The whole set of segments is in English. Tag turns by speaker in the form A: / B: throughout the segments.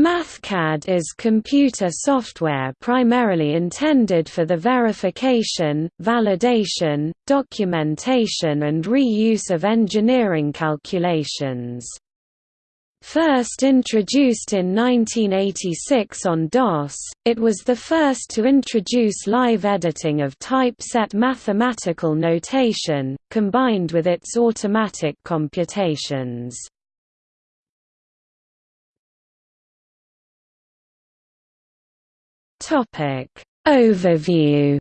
A: MathCAD is computer software primarily intended for the verification, validation, documentation and reuse of engineering calculations. First introduced in 1986 on DOS, it was the first to introduce live editing of typeset mathematical notation, combined with its automatic computations. Topic Overview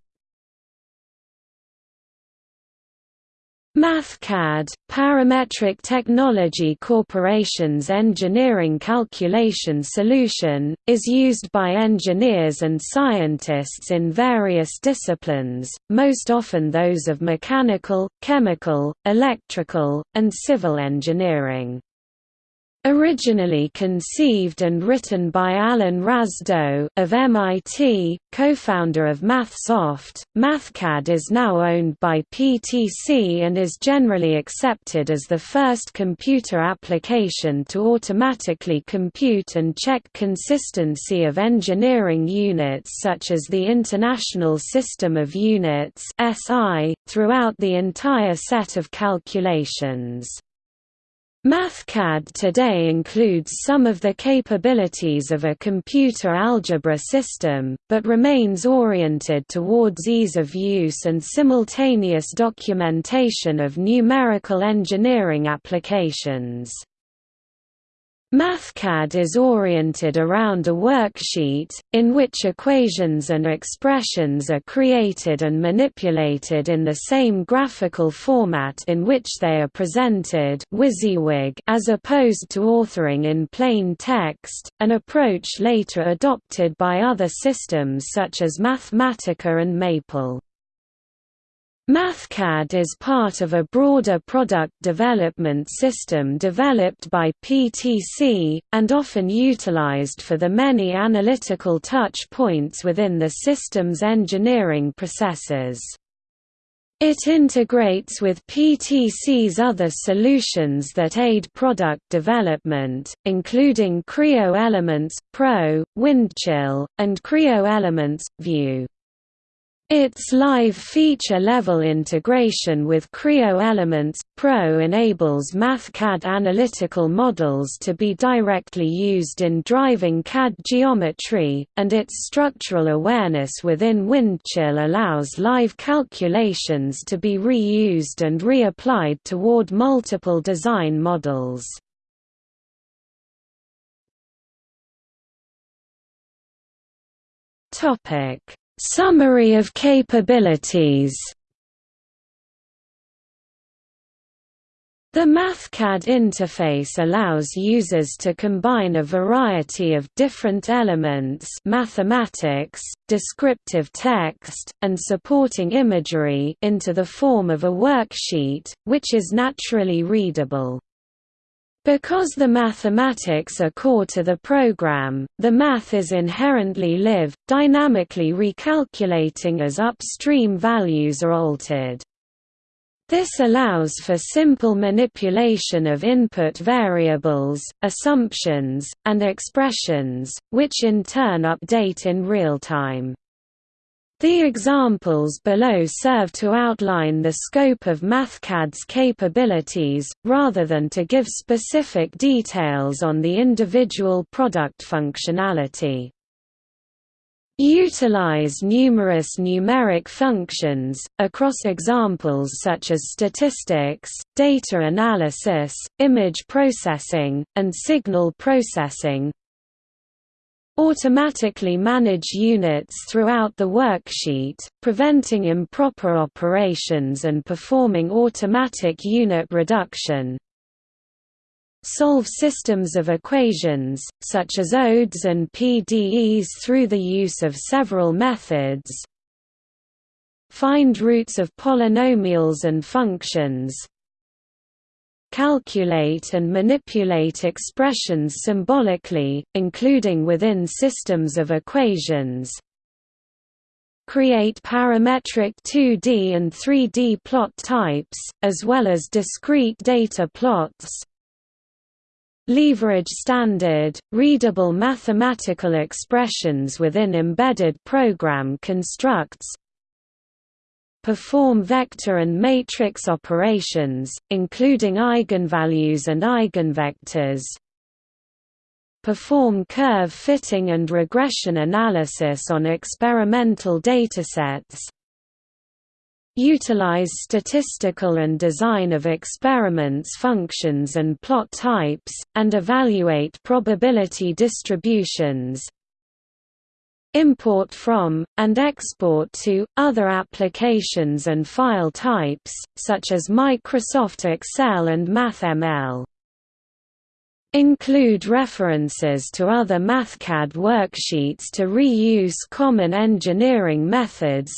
A: MathCAD, Parametric Technology Corporation's engineering calculation solution, is used by engineers and scientists in various disciplines, most often those of mechanical, chemical, electrical, and civil engineering. Originally conceived and written by Allen Razdow of MIT, co-founder of MathSoft, MathCAD is now owned by PTC and is generally accepted as the first computer application to automatically compute and check consistency of engineering units such as the International System of Units throughout the entire set of calculations. MathCAD today includes some of the capabilities of a computer algebra system, but remains oriented towards ease of use and simultaneous documentation of numerical engineering applications. MathCAD is oriented around a worksheet, in which equations and expressions are created and manipulated in the same graphical format in which they are presented as opposed to authoring in plain text, an approach later adopted by other systems such as Mathematica and Maple. MathCAD is part of a broader product development system developed by PTC, and often utilized for the many analytical touch points within the system's engineering processes. It integrates with PTC's other solutions that aid product development, including Creo Elements, Pro, Windchill, and Creo Elements, View. Its live feature-level integration with Creo Elements Pro enables MathCAD analytical models to be directly used in driving CAD geometry, and its structural awareness within Windchill allows live calculations to be reused and reapplied toward multiple design models. Topic Summary of capabilities The MathCAD interface allows users to combine a variety of different elements mathematics, descriptive text, and supporting imagery into the form of a worksheet, which is naturally readable. Because the mathematics are core to the program, the math is inherently live, dynamically recalculating as upstream values are altered. This allows for simple manipulation of input variables, assumptions, and expressions, which in turn update in real time. The examples below serve to outline the scope of MathCAD's capabilities, rather than to give specific details on the individual product functionality. Utilize numerous numeric functions, across examples such as statistics, data analysis, image processing, and signal processing, automatically manage units throughout the worksheet, preventing improper operations and performing automatic unit reduction. Solve systems of equations, such as ODEs and PDEs through the use of several methods. Find roots of polynomials and functions, calculate and manipulate expressions symbolically, including within systems of equations, create parametric 2D and 3D plot types, as well as discrete data plots, leverage standard, readable mathematical expressions within embedded program constructs, perform vector and matrix operations, including eigenvalues and eigenvectors, perform curve fitting and regression analysis on experimental datasets, utilize statistical and design of experiments functions and plot types, and evaluate probability distributions, import from, and export to, other applications and file types, such as Microsoft Excel and MathML. Include references to other MathCAD worksheets to reuse common engineering methods,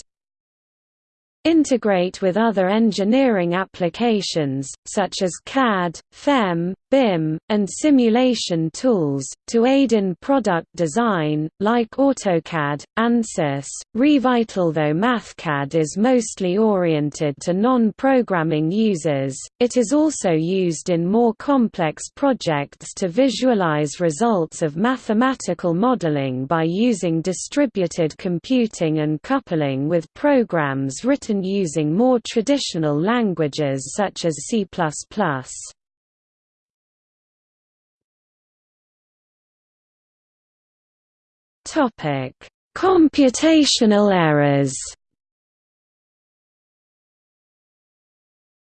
A: Integrate with other engineering applications, such as CAD, FEM, BIM, and simulation tools, to aid in product design, like AutoCAD, ANSYS, Revit Although MathCAD is mostly oriented to non-programming users, it is also used in more complex projects to visualize results of mathematical modeling by using distributed computing and coupling with programs written using more traditional languages such as C++. Computational errors.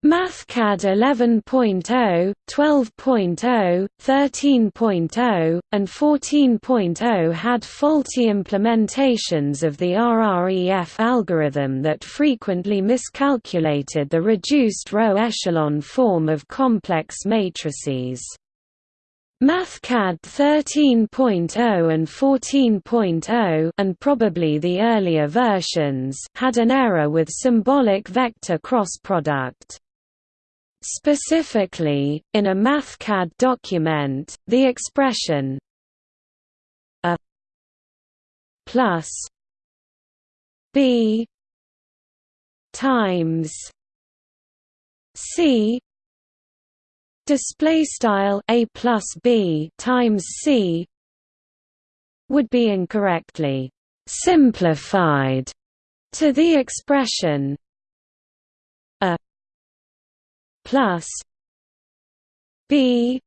A: MathCAD 11.0, 12.0, 13.0, and 14.0 had faulty implementations of the RREF algorithm that frequently miscalculated the reduced row echelon form of complex matrices. MathCAD 13.0 and 14.0 and probably the earlier versions had an error with symbolic vector cross product. Specifically, in a MathCAD document, the expression a plus b times c display style a plus b times c would be incorrectly simplified to the expression plus b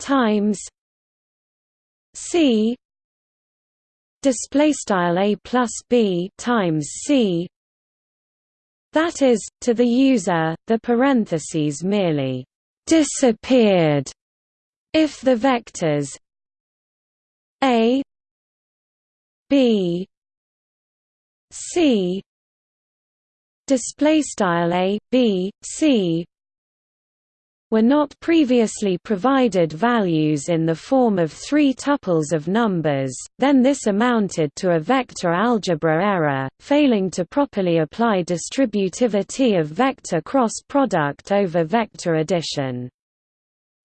A: times c display style a plus b times c. That is, to the user, the parentheses merely disappeared. If the vectors a b c display style a b c were not previously provided values in the form of three tuples of numbers, then this amounted to a vector algebra error, failing to properly apply distributivity of vector cross product over vector addition.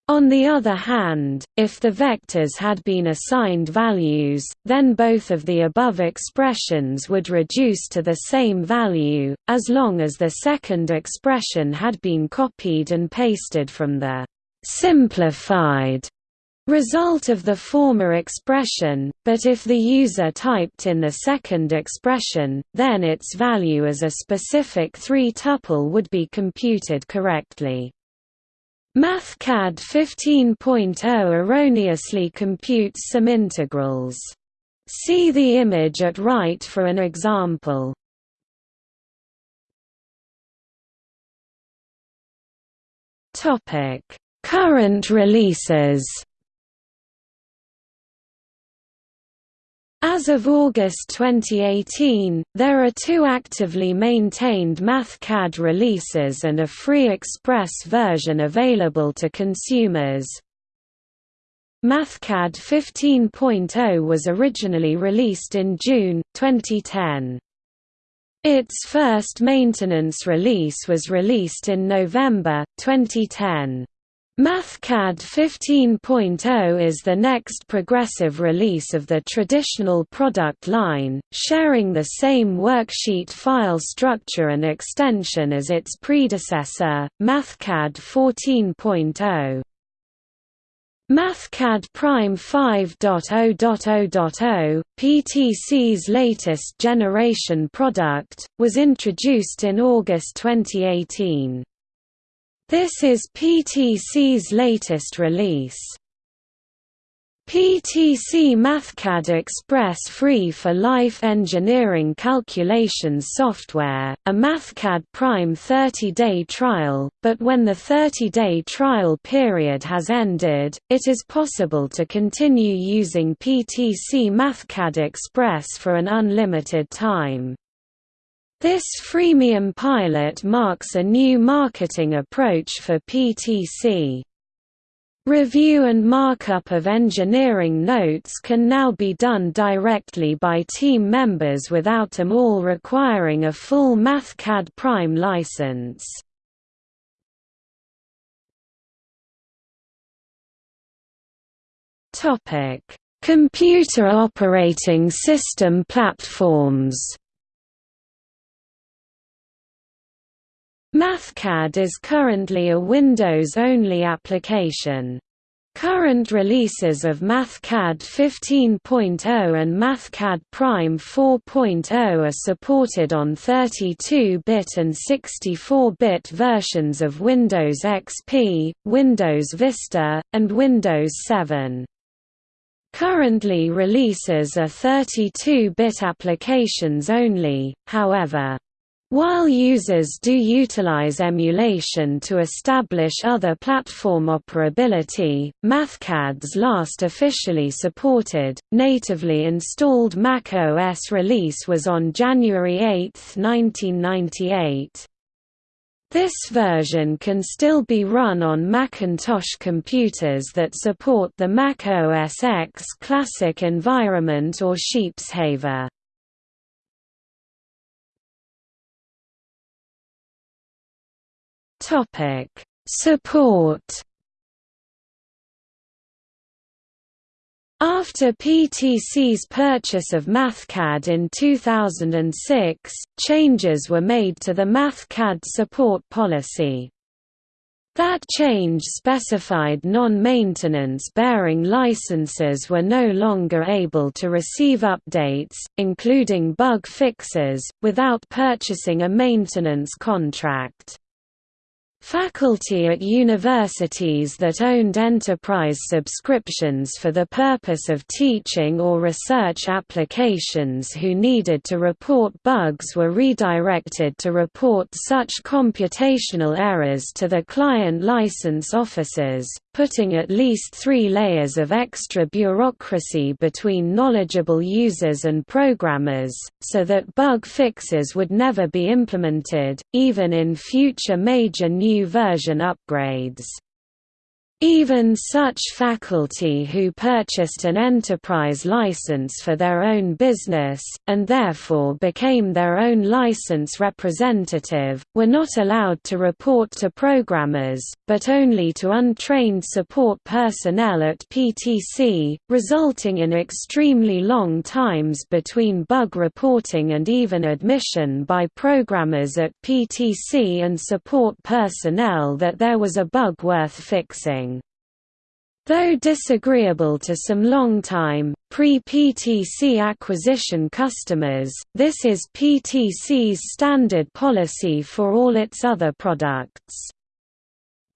A: On the other hand, if the vectors had been assigned values, then both of the above expressions would reduce to the same value, as long as the second expression had been copied and pasted from the simplified result of the former expression, but if the user typed in the second expression, then its value as a specific three-tuple would be computed correctly. MathCAD 15.0 erroneously computes some integrals. See the image at right for an example. Topic: Current releases As of August 2018, there are two actively maintained MathCAD releases and a free Express version available to consumers. MathCAD 15.0 was originally released in June, 2010. Its first maintenance release was released in November, 2010. MathCAD 15.0 is the next progressive release of the traditional product line, sharing the same worksheet file structure and extension as its predecessor, MathCAD 14.0. MathCAD Prime 5.0.0.0, PTC's latest generation product, was introduced in August 2018. This is PTC's latest release. PTC MathCAD Express free for life engineering calculations software, a MathCAD Prime 30-day trial, but when the 30-day trial period has ended, it is possible to continue using PTC MathCAD Express for an unlimited time. This freemium pilot marks a new marketing approach for PTC. Review and markup of engineering notes can now be done directly by team members without them all requiring a full MathCAD Prime license. Computer operating system platforms MathCAD is currently a Windows-only application. Current releases of MathCAD 15.0 and MathCAD Prime 4.0 are supported on 32-bit and 64-bit versions of Windows XP, Windows Vista, and Windows 7. Currently releases are 32-bit applications only, however. While users do utilize emulation to establish other platform operability, MathCAD's last officially supported, natively installed Mac OS release was on January 8, 1998. This version can still be run on Macintosh computers that support the Mac OS X Classic environment or Sheepshaver. Topic: Support. After PTC's purchase of MathCAD in 2006, changes were made to the MathCAD support policy. That change specified non-maintenance bearing licenses were no longer able to receive updates, including bug fixes, without purchasing a maintenance contract. Faculty at universities that owned enterprise subscriptions for the purpose of teaching or research applications who needed to report bugs were redirected to report such computational errors to the client license offices, putting at least three layers of extra bureaucracy between knowledgeable users and programmers, so that bug fixes would never be implemented, even in future major new version upgrades. Even such faculty who purchased an enterprise license for their own business, and therefore became their own license representative, were not allowed to report to programmers, but only to untrained support personnel at PTC, resulting in extremely long times between bug reporting and even admission by programmers at PTC and support personnel that there was a bug worth fixing. Though disagreeable to some long-time, pre-PTC acquisition customers, this is PTC's standard policy for all its other products.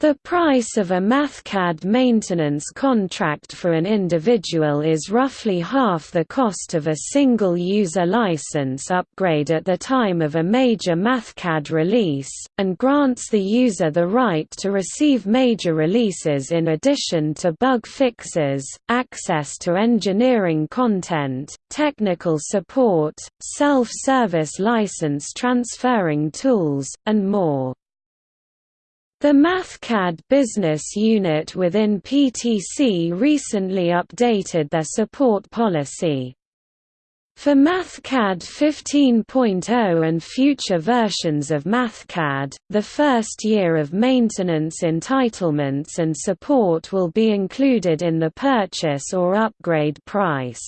A: The price of a MathCAD maintenance contract for an individual is roughly half the cost of a single user license upgrade at the time of a major MathCAD release, and grants the user the right to receive major releases in addition to bug fixes, access to engineering content, technical support, self-service license transferring tools, and more. The MathCAD business unit within PTC recently updated their support policy. For MathCAD 15.0 and future versions of MathCAD, the first year of maintenance entitlements and support will be included in the purchase or upgrade price.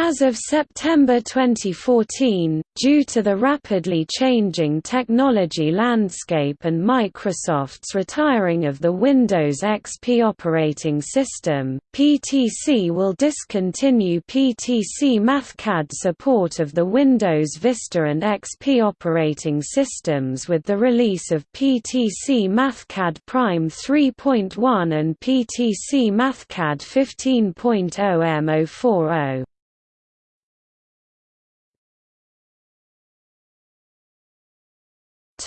A: As of September 2014, due to the rapidly changing technology landscape and Microsoft's retiring of the Windows XP operating system, PTC will discontinue PTC MathCAD support of the Windows Vista and XP operating systems with the release of PTC MathCAD Prime 3.1 and PTC MathCAD 15.0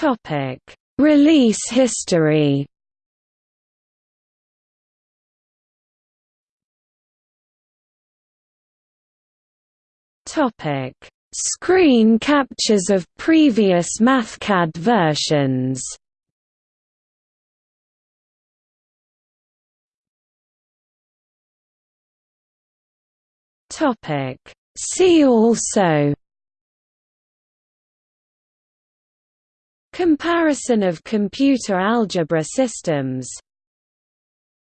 A: Topic: Release history. Topic: Screen captures of previous MathCAD versions. Topic: See also Comparison of computer algebra systems.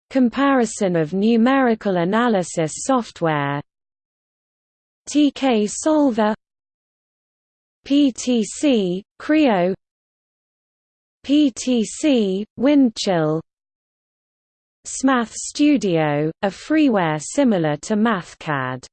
A: Comparison of numerical analysis software. TK Solver. PTC, Creo. PTC, Windchill. SMath Studio, a freeware similar to MathCAD